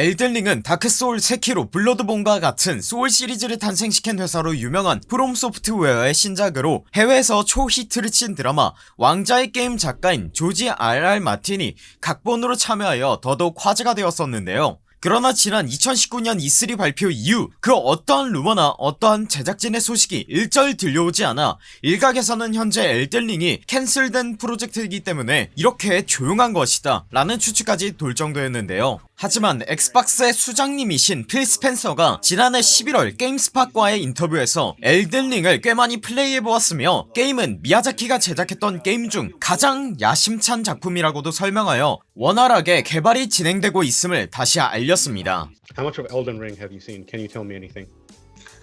엘든링은 다크소울 세키로 블러드본과 같은 소울 시리즈를 탄생시킨 회사로 유명한 프롬 소프트웨어의 신작으로 해외에서 초히트를 친 드라마 왕자의 게임 작가인 조지 RR 마틴이 각본으로 참여하여 더더욱 화제가 되었었는데요 그러나 지난 2019년 E3 발표 이후 그 어떠한 루머나 어떠한 제작진의 소식이 일절 들려오지 않아 일각에서는 현재 엘든링이 캔슬된 프로젝트이기 때문에 이렇게 조용한 것이다 라는 추측까지 돌 정도였는데요. 하지만 엑스박스의 수장님이신 필 스펜서가 지난해 11월 게임스팟과의 인터뷰에서 엘든링을 꽤 많이 플레이해보았으며 게임은 미야자키가 제작했던 게임 중 가장 야심찬 작품이라고도 설명하여 원활하게 개발이 진행되고 있음을 다시 알 렸습니다 How much of Elden Ring have you seen? Can you tell me anything?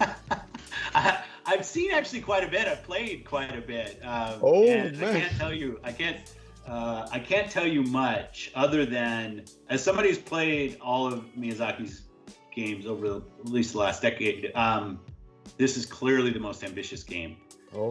I, I've seen actually quite a bit. I've played quite a bit. Um, Oh, and I man. can't tell you. I can't. Uh, I can't tell you much other than as somebody who's played all of Miyazaki's games over the, at least the last decade. Um, this is clearly the most ambitious game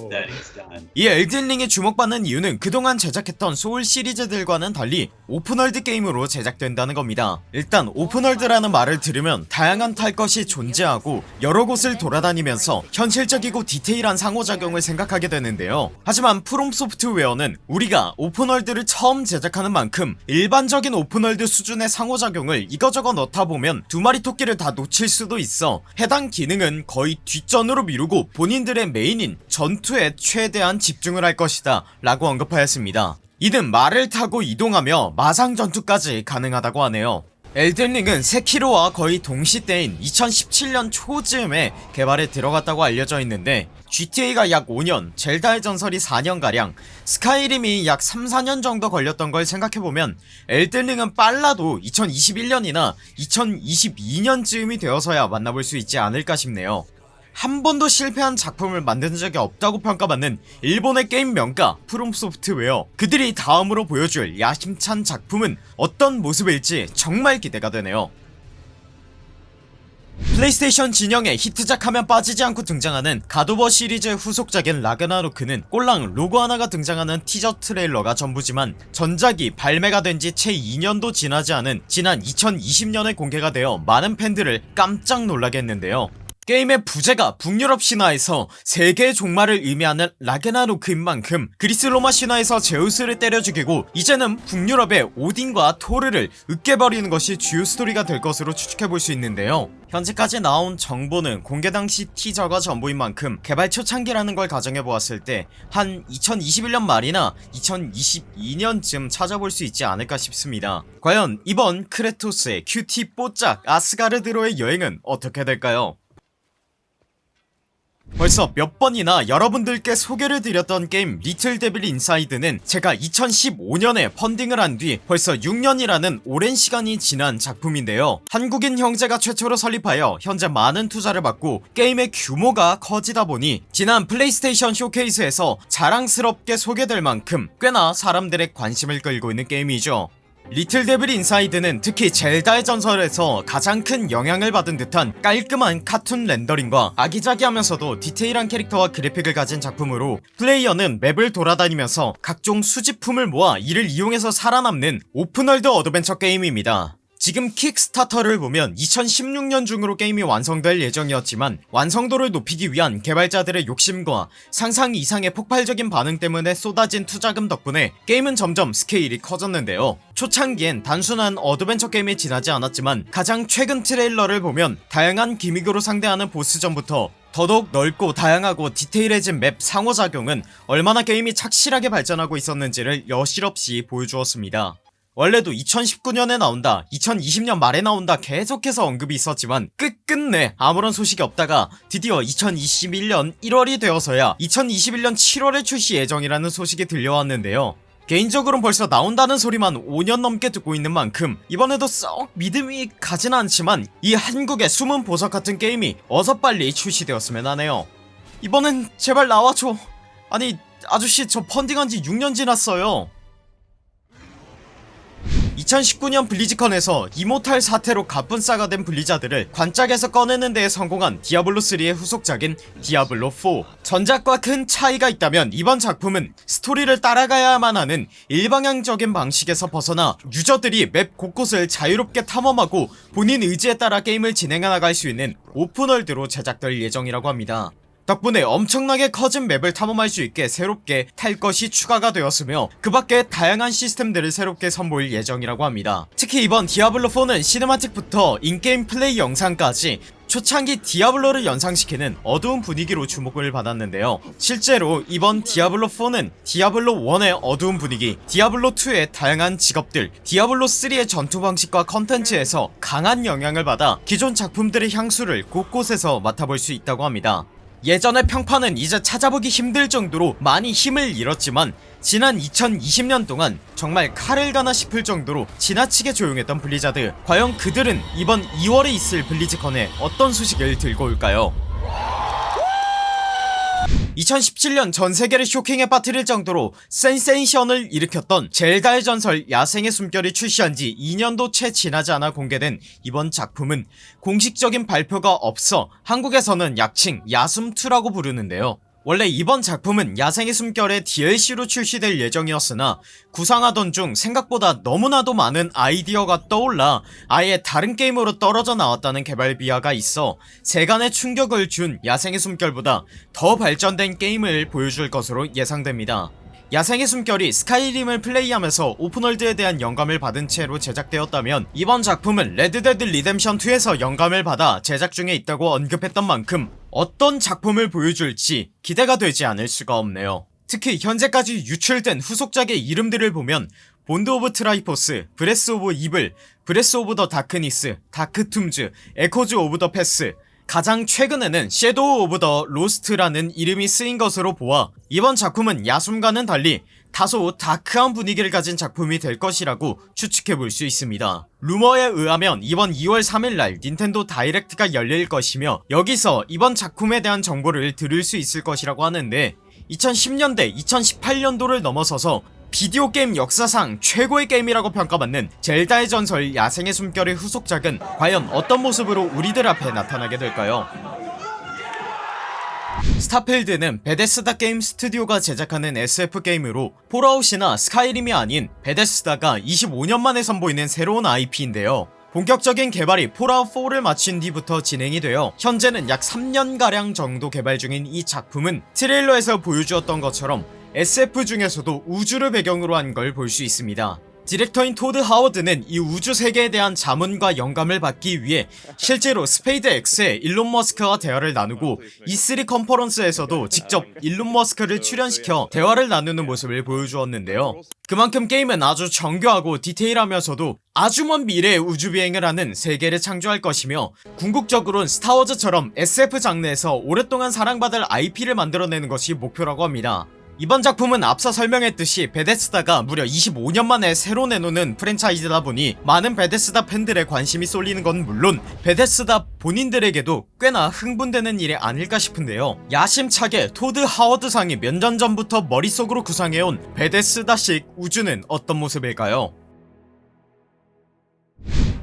That he's done. 이 엘든링이 주목받는 이유는 그동안 제작했던 소울 시리즈들과는 달리 open world 게임으로 제작된다는 겁니다. 일단 open world라는 말을 들으면 다양한 탈 것이 존재하고 여러 곳을 돌아다니면서 현실적이고 디테일한 상호작용을 생각하게 되는데요. 하지만 프롬 소프트웨어는 우리가 open world를 처음 제작하는 만큼 일반적인 open world 수준의 상호작용을 이거저거 넣다 보면 두 마리 토끼를 다 놓칠 수도 있어. 해당 기능은 거의 뒷전으로 미루고 본인들의 메인인 전투에 최대한 집중을 할 것이다 라고 언급하였습니다. 이는 말을 타고 이동하며 마상 전투까지 가능하다고 하네요. 엘든링은 세키로와 거의 동시 때인 2017년 초쯤에 개발에 들어갔다고 알려져 있는데 GTA가 약 5년, 젤다의 전설이 4년가량, 스카이림이 약 3, 4년 정도 걸렸던 걸 생각해보면 엘든링은 빨라도 2021년이나 2022년쯤이 되어서야 만나볼 수 있지 않을까 싶네요 한 번도 실패한 작품을 만든 적이 없다고 평가받는 일본의 게임 명가 프롬소프트웨어. 그들이 다음으로 보여줄 야심찬 작품은 어떤 모습일지 정말 기대가 되네요. 플레이스테이션 진영의 히트작 하면 빠지지 않고 등장하는 갓 오브 워 시리즈의 후속작인 라그나로크는 꼴랑 로고 하나가 등장하는 teaser trailer가 전부지만 전작이 발매가 된 지 채 2년도 지나지 않은 지난 2020년에 공개가 되어 많은 팬들을 깜짝 놀라게 했는데요 게임의 부제가 북유럽 신화에서 세계의 종말을 의미하는 라그나로크인 만큼 그리스 로마 신화에서 제우스를 때려 죽이고 이제는 북유럽의 오딘과 토르를 으깨버리는 것이 주요 스토리가 될 것으로 추측해볼 수 있는데요. 현재까지 나온 정보는 공개 당시 teaser가 전부인 만큼 개발 초창기라는 걸 가정해보았을 때 한 2021년 말이나 2022년쯤 찾아볼 수 있지 않을까 싶습니다. 과연 이번 크레토스의 cutie 뽀짝 아스가르드로의 여행은 어떻게 될까요 벌써 몇 번이나 여러분들께 소개를 드렸던 게임 리틀 데빌 인사이드는 제가 2015년에 펀딩을 한 뒤 벌써 6년이라는 오랜 시간이 지난 작품인데요. 한국인 형제가 최초로 설립하여 현재 많은 투자를 받고 게임의 규모가 커지다 보니 지난 플레이스테이션 쇼케이스에서 자랑스럽게 소개될 만큼 꽤나 사람들의 관심을 끌고 있는 게임이죠 리틀 데빌 인사이드는 특히 젤다의 전설에서 가장 큰 영향을 받은 듯한 깔끔한 카툰 렌더링과 아기자기하면서도 디테일한 캐릭터와 그래픽을 가진 작품으로 플레이어는 map을 돌아다니면서 각종 수집품을 모아 이를 이용해서 살아남는 open world 어드벤처 게임입니다 지금 킥스타터를 보면 2016년 중으로 게임이 완성될 예정이었지만 완성도를 높이기 위한 개발자들의 욕심과 상상 이상의 폭발적인 반응 때문에 쏟아진 투자금 덕분에 게임은 점점 스케일이 커졌는데요. 초창기엔 단순한 어드벤처 게임에 지나지 않았지만 가장 최근 trailer를 보면 다양한 gimmick으로 상대하는 보스전부터 더더욱 넓고 다양하고 디테일해진 map 상호작용은 얼마나 게임이 착실하게 발전하고 있었는지를 여실없이 보여주었습니다 원래도 2019년에 나온다 2020년 말에 나온다 계속해서 언급이 있었지만 끝끝내 아무런 소식이 없다가 드디어 2021년 1월이 되어서야 2021년 7월에 출시 예정이라는 소식이 들려왔는데요. 개인적으로는 벌써 나온다는 소리만 5년 넘게 듣고 있는 만큼 이번에도 썩 믿음이 가진 않지만 이 한국의 숨은 보석 같은 게임이 어서 빨리 출시되었으면 하네요. 이번엔 제발 나와줘. 아니 아저씨 저 펀딩한지 6년 지났어요 2019년 블리즈컨에서 이모탈 사태로 갑분싸가 된 블리자드를 관짝에서 꺼내는 데에 성공한 디아블로3의 후속작인 디아블로4 전작과 큰 차이가 있다면 이번 작품은 스토리를 따라가야만 하는 일방향적인 방식에서 벗어나 유저들이 map 곳곳을 자유롭게 탐험하고 본인 의지에 따라 게임을 진행해 나갈 수 있는 open world로 제작될 예정이라고 합니다 덕분에 엄청나게 커진 map을 탐험할 수 있게 새롭게 탈 것이 추가가 되었으며 그 밖에 다양한 시스템들을 새롭게 선보일 예정이라고 합니다. 특히 이번 디아블로4는 cinematic부터 in-game 플레이 영상까지 초창기 디아블로를 연상시키는 어두운 분위기로 주목을 받았는데요. 실제로 이번 디아블로4는 디아블로1의 어두운 분위기 디아블로2의 다양한 직업들 디아블로3의 전투 방식과 컨텐츠에서 강한 영향을 받아 기존 작품들의 향수를 곳곳에서 맡아볼 수 있다고 합니다 예전의 평판은 이제 찾아보기 힘들 정도로 많이 힘을 잃었지만 지난 2020년 동안 정말 칼을 가나 싶을 정도로 지나치게 조용했던 블리자드. 과연 그들은 이번 2월에 있을 블리즈컨에 어떤 소식을 들고 올까요 2017년 전세계를 쇼킹에 빠뜨릴 정도로 센세이션을 일으켰던 젤다의 전설 야생의 숨결이 출시한지 2년도 채 지나지 않아 공개된 이번 작품은 공식적인 발표가 없어 한국에서는 약칭 야숨2라고 부르는데요 원래 이번 작품은 야생의 숨결의 DLC로 출시될 예정이었으나 구상하던 중 생각보다 너무나도 많은 아이디어가 떠올라 아예 다른 게임으로 떨어져 나왔다는 개발 비화가 있어 세간의 충격을 준 야생의 숨결보다 더 발전된 게임을 보여줄 것으로 예상됩니다. 야생의 숨결이 스카이림을 플레이하면서 open world에 대한 영감을 받은 채로 제작되었다면 이번 작품은 레드데드 리뎀션2에서 영감을 받아 제작 중에 있다고 언급했던 만큼 어떤 작품을 보여줄지 기대가 되지 않을 수가 없네요. 특히 현재까지 유출된 후속작의 이름들을 보면 Bond of Triforce, Breath of Evil, Breath of the Darkness, Dark Tombs, Echoes of the Past 가장 최근에는 Shadow of the Lost라는 이름이 쓰인 것으로 보아 이번 작품은 야숨과는 달리 다소 dark한 분위기를 가진 작품이 될 것이라고 추측해볼 수 있습니다. 루머에 의하면 이번 2월 3일날 닌텐도 다이렉트가 열릴 것이며 여기서 이번 작품에 대한 정보를 들을 수 있을 것이라고 하는데 2010년대 2018년도를 넘어서서 비디오 게임 역사상 최고의 게임이라고 평가받는 젤다의 전설 야생의 숨결의 후속작은 과연 어떤 모습으로 우리들 앞에 나타나게 될까요? 스타필드는 베데스다 게임 스튜디오가 제작하는 SF 게임으로 폴아웃이나 스카이림이 아닌 베데스다가 25년 만에 선보이는 새로운 IP인데요. 본격적인 개발이 폴아웃4를 마친 뒤부터 진행이 되어 현재는 약 3년가량 정도 개발 중인 이 작품은 트레일러에서 보여주었던 것처럼 SF 중에서도 우주를 배경으로 한 걸 볼 수 있습니다. 디렉터인 토드 하워드는 이 우주 세계에 대한 자문과 영감을 받기 위해 실제로 스페이스 X의 일론 머스크와 대화를 나누고 E3 컨퍼런스에서도 직접 일론 머스크를 출연시켜 대화를 나누는 모습을 보여주었는데요. 그만큼 게임은 아주 정교하고 디테일하면서도 아주 먼 미래의 우주비행을 하는 세계를 창조할 것이며 궁극적으로는 스타워즈처럼 SF 장르에서 오랫동안 사랑받을 IP를 만들어내는 것이 목표라고 합니다 이번 작품은 앞서 설명했듯이 베데스다가 무려 25년 만에 새로 내놓는 프랜차이즈다 보니 많은 베데스다 팬들의 관심이 쏠리는 건 물론 베데스다 본인들에게도 꽤나 흥분되는 일이 아닐까 싶은데요. 야심차게 토드 하워드상이 몇 년 전부터 머릿속으로 구상해온 베데스다식 우주는 어떤 모습일까요?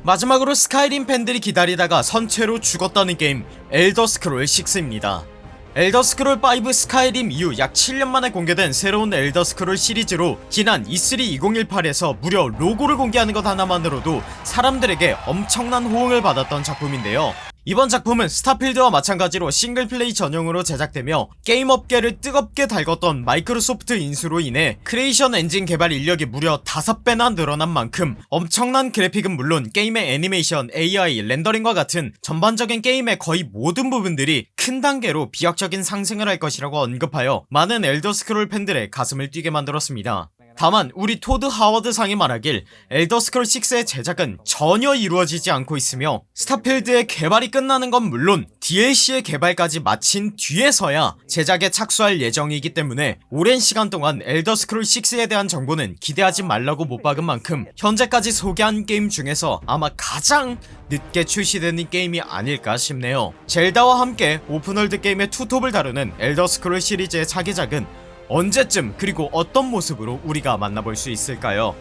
마지막으로 스카이림 팬들이 기다리다가 선체로 죽었다는 게임 엘더 스크롤 6입니다 엘더스크롤5 스카이림 이후 약 7년 만에 공개된 새로운 엘더스크롤 시리즈로 지난 E3 2018에서 무려 로고를 공개하는 것 하나만으로도 사람들에게 엄청난 호응을 받았던 작품인데요 이번 작품은 스타필드와 마찬가지로 single play 전용으로 제작되며 게임 업계를 뜨겁게 달궜던 마이크로소프트 인수로 인해 크리에이션 엔진 개발 인력이 무려 5배나 늘어난 만큼 엄청난 그래픽은 물론 게임의 애니메이션, AI, 렌더링과 같은 전반적인 게임의 거의 모든 부분들이 큰 단계로 비약적인 상승을 할 것이라고 언급하여 많은 엘더스크롤 팬들의 가슴을 뛰게 만들었습니다 다만 우리 토드 하워드 상이 말하길 엘더스크롤 6의 제작은 전혀 이루어지지 않고 있으며 스타필드의 개발이 끝나는 건 물론 DLC의 개발까지 마친 뒤에서야 제작에 착수할 예정이기 때문에 오랜 시간 동안 엘더스크롤 6에 대한 정보는 기대하지 말라고 못 박은 만큼 현재까지 소개한 게임 중에서 아마 가장 늦게 출시되는 게임이 아닐까 싶네요. 젤다와 함께 open world 게임의 투톱을 다투는 엘더스크롤 시리즈의 차기작은 언제쯤 그리고 어떤 모습으로 우리가 만나볼 수 있을까요?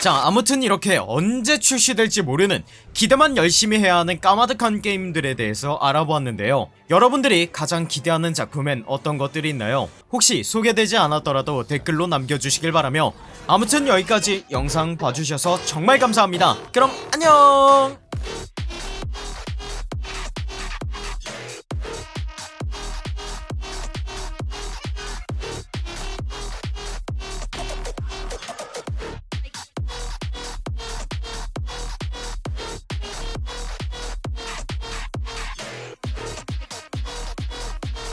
자 아무튼 이렇게 언제 출시될지 모르는 기대만 열심히 해야 하는 까마득한 게임들에 대해서 알아보았는데요. 여러분들이 가장 기대하는 작품엔 어떤 것들이 있나요? 혹시 소개되지 않았더라도 댓글로 남겨주시길 바라며 아무튼 여기까지 영상 봐주셔서 정말 감사합니다. 그럼 안녕